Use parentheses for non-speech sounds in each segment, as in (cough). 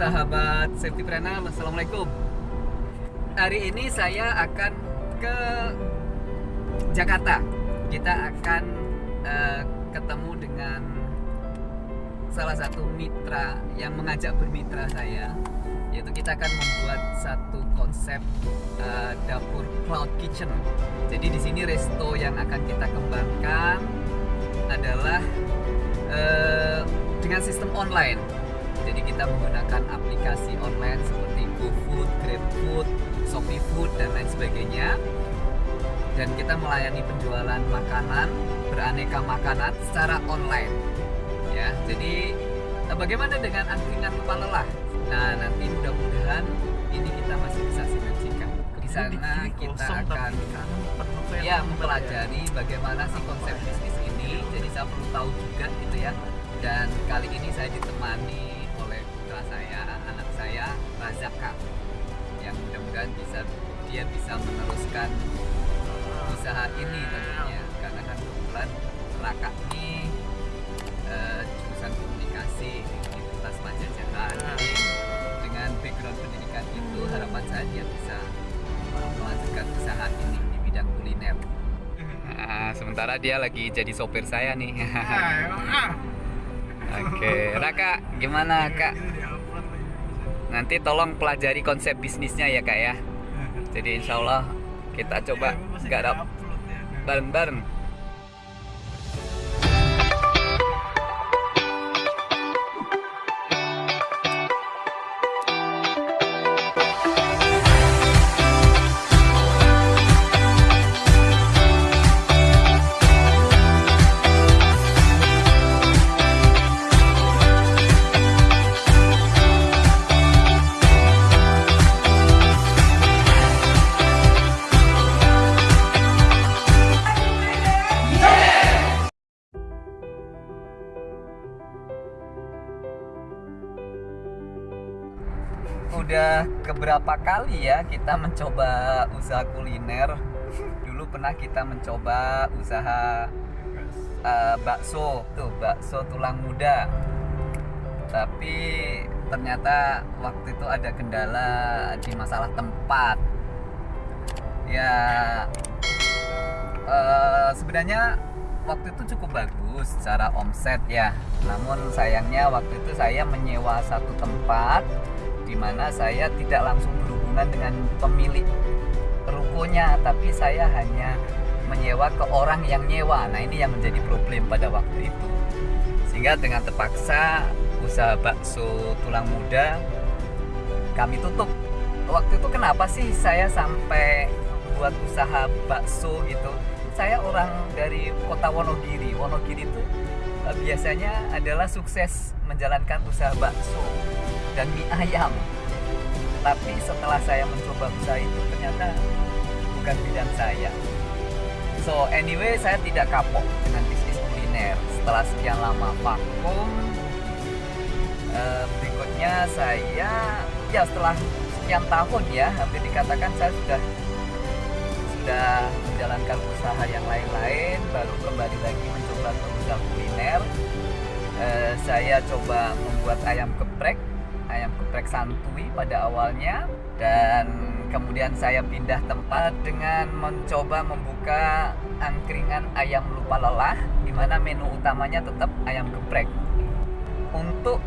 sahabat Safety Prana, Assalamualaikum. Hari ini saya akan ke Jakarta. Kita akan uh, ketemu dengan salah satu mitra yang mengajak bermitra saya yaitu kita akan membuat satu konsep uh, dapur cloud kitchen. Jadi di sini resto yang akan kita kembangkan adalah uh, dengan sistem online jadi kita menggunakan aplikasi online seperti GoFood, GrabFood, ShopeeFood dan lain sebagainya. Dan kita melayani penjualan makanan beraneka makanan secara online. Ya, jadi eh, bagaimana dengan angkringan lupa lelah? Nah, nanti mudah-mudahan ini kita masih bisa sinergikan. Di sana kita akan ya mempelajari bagaimana sih konsep bisnis ini. Jadi saya perlu tahu juga gitu ya. Dan kali ini saya ditemani saya Razaka yang mudah-mudahan bisa dia bisa meneruskan usaha ini tentunya. Karena kan kebetulan Raka ini uh, jurusan komunikasi di Universitas Pajajaran jadi dengan background pendidikan itu harapan saya dia bisa melanjutkan usaha ini di bidang kuliner. Nah, sementara dia lagi jadi sopir saya nih. Ah, (laughs) Oke, okay. Raka, gimana kak? Nanti tolong pelajari konsep bisnisnya ya kak ya. (laughs) Jadi insya Allah kita coba garap bareng-bareng udah keberapa kali ya kita mencoba usaha kuliner? (laughs) Dulu pernah kita mencoba usaha uh, bakso. Tuh bakso tulang muda. Tapi ternyata waktu itu ada kendala di masalah tempat. Ya uh, sebenarnya waktu itu cukup bagus secara omset ya. Namun sayangnya waktu itu saya menyewa satu tempat di mana saya tidak langsung berhubungan dengan pemilik rukonya tapi saya hanya menyewa ke orang yang nyewa. Nah ini yang menjadi problem pada waktu itu. Sehingga dengan terpaksa usaha bakso tulang muda kami tutup. Waktu itu kenapa sih saya sampai buat usaha bakso gitu? Saya orang dari kota Wonogiri. Wonogiri itu eh, biasanya adalah sukses menjalankan usaha bakso dan mie ayam. Tapi setelah saya mencoba usaha itu ternyata bukan bidang saya. So anyway saya tidak kapok dengan bisnis kuliner. Setelah sekian lama vakum uh, berikutnya saya ya setelah sekian tahun ya hampir dikatakan saya sudah sudah menjalankan usaha yang lain-lain baru kembali lagi mencoba usaha kuliner. Uh, saya coba membuat ayam geprek ayam geprek santuy pada awalnya dan kemudian saya pindah tempat dengan mencoba membuka angkringan ayam lupa lelah di mana menu utamanya tetap ayam geprek. Untuk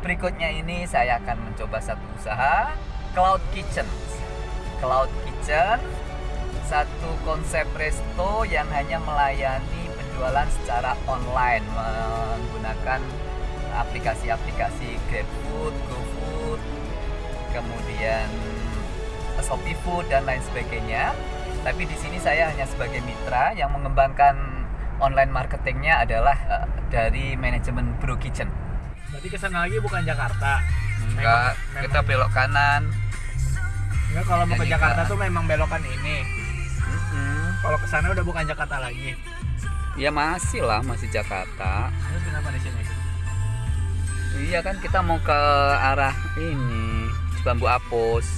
berikutnya ini saya akan mencoba satu usaha Cloud Kitchen. Cloud Kitchen satu konsep resto yang hanya melayani penjualan secara online menggunakan aplikasi-aplikasi GrabFood, GoFood, kemudian Shopee Food dan lain sebagainya. Tapi di sini saya hanya sebagai mitra yang mengembangkan online marketingnya adalah uh, dari manajemen Bro Kitchen. Berarti ke sana lagi bukan Jakarta? Enggak, memang, kita belok kanan. Enggak, kalau mau ke Jakarta tuh memang belokan ini. Mm -hmm. Kalau ke sana udah bukan Jakarta lagi. Ya masih lah, masih Jakarta. Terus kenapa di sini? Iya kan kita mau ke arah ini bambu apus.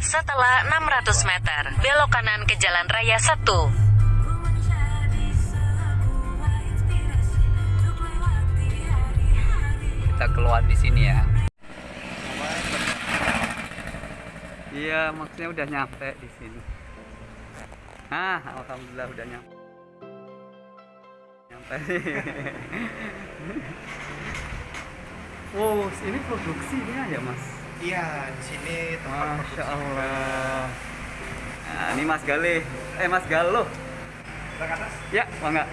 Setelah 600 meter, belok kanan ke Jalan Raya 1. kita keluar di sini ya. Iya, maksudnya udah nyampe di sini ah alhamdulillah udah nyampe nyampe. (laughs) Wow ini produksinya ya mas? Iya, di sini tempat Masya Allah. Nah, ini mas Gale eh mas Kita ke atas. ya bangga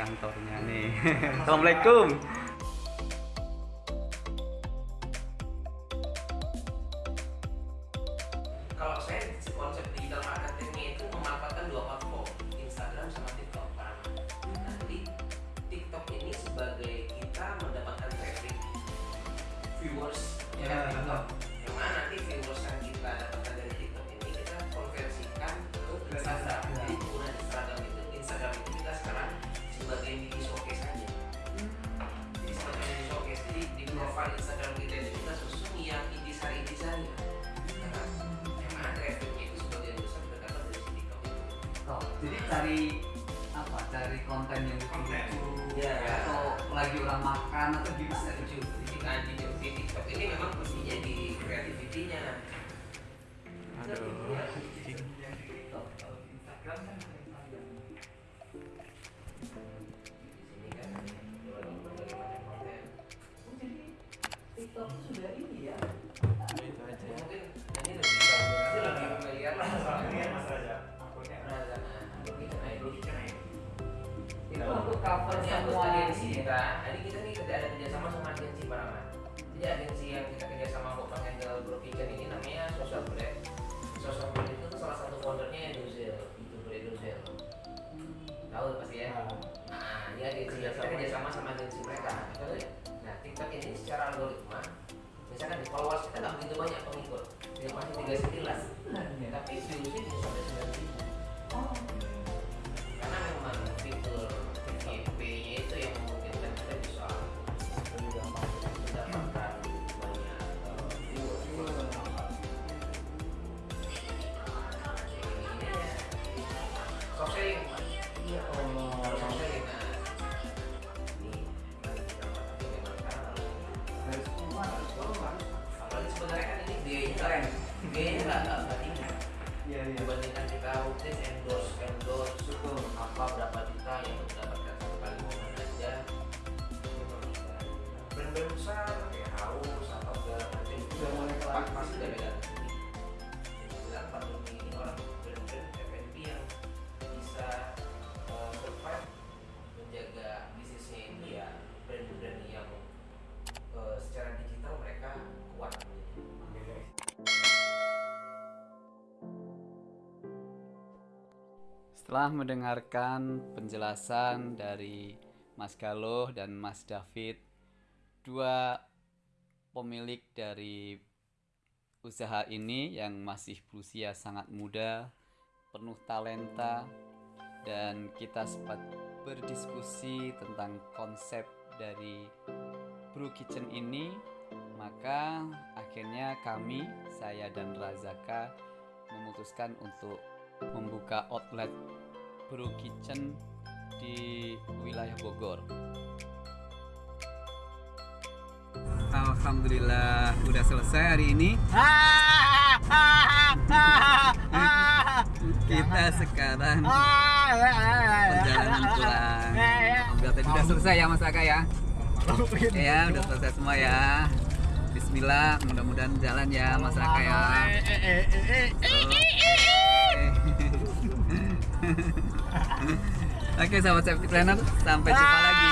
kantornya nih. Assalamualaikum. Kalau saya konsep digital marketingnya itu memanfaatkan dua platform Instagram sama TikTok. Pak. Nah, jadi TikTok ini sebagai kita mendapatkan traffic viewers ya Ya. TikTok. Yang mana nanti viewers yang kita dapatkan dari TikTok ini kita konversikan ke Instagram profile Instagram kita itu kita susun yang intisari-intisari yang mana trafficnya itu sebagian besar berdapat dari si TikTok itu Oh, jadi cari apa? Cari konten yang Konten. lucu. Ya. atau lagi orang makan atau gimana setuju jadi nah, di, di TikTok ini memang kuncinya di kreativitinya Aduh. Cover semua agensi kita, jadi kita nih kerja ada kerjasama sama agensi Paramat. Jadi agensi yang kita kerjasama untuk menghandle Bro Kitchen ini namanya Social Bread. Social Bread itu salah satu foundernya Edozel, youtuber Edozel. Tahu pasti ya? Nah, ini agensi yang kita kerjasama sama agensi mereka. Betul ya? Nah, TikTok ini secara algoritma, misalkan di followers kita nggak begitu banyak pengikut, dia masih tiga sekilas, tapi viewsnya bisa sampai Dibandingkan kita rutin endorse endorse. Betul. apa berapa juta yang mendapatkan satu kali momen aja. Brand-brand besar kayak haus atau segala macam mulai pasti beda Setelah mendengarkan penjelasan dari Mas Galoh dan Mas David, dua pemilik dari usaha ini yang masih berusia sangat muda, penuh talenta, dan kita sempat berdiskusi tentang konsep dari Brew Kitchen ini, maka akhirnya kami, saya dan Razaka memutuskan untuk membuka outlet Brew Kitchen di wilayah Bogor. Alhamdulillah udah selesai hari ini. (laughs) Kita sekarang perjalanan pulang. Alhamdulillah tadi udah selesai ya Mas Aka ya. Ya udah selesai semua ya. Bismillah, mudah-mudahan jalan ya Mas Aka ya. (laughs) Oke sahabat safety planner, sampai jumpa lagi.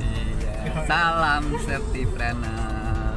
Iya. Salam safety planner.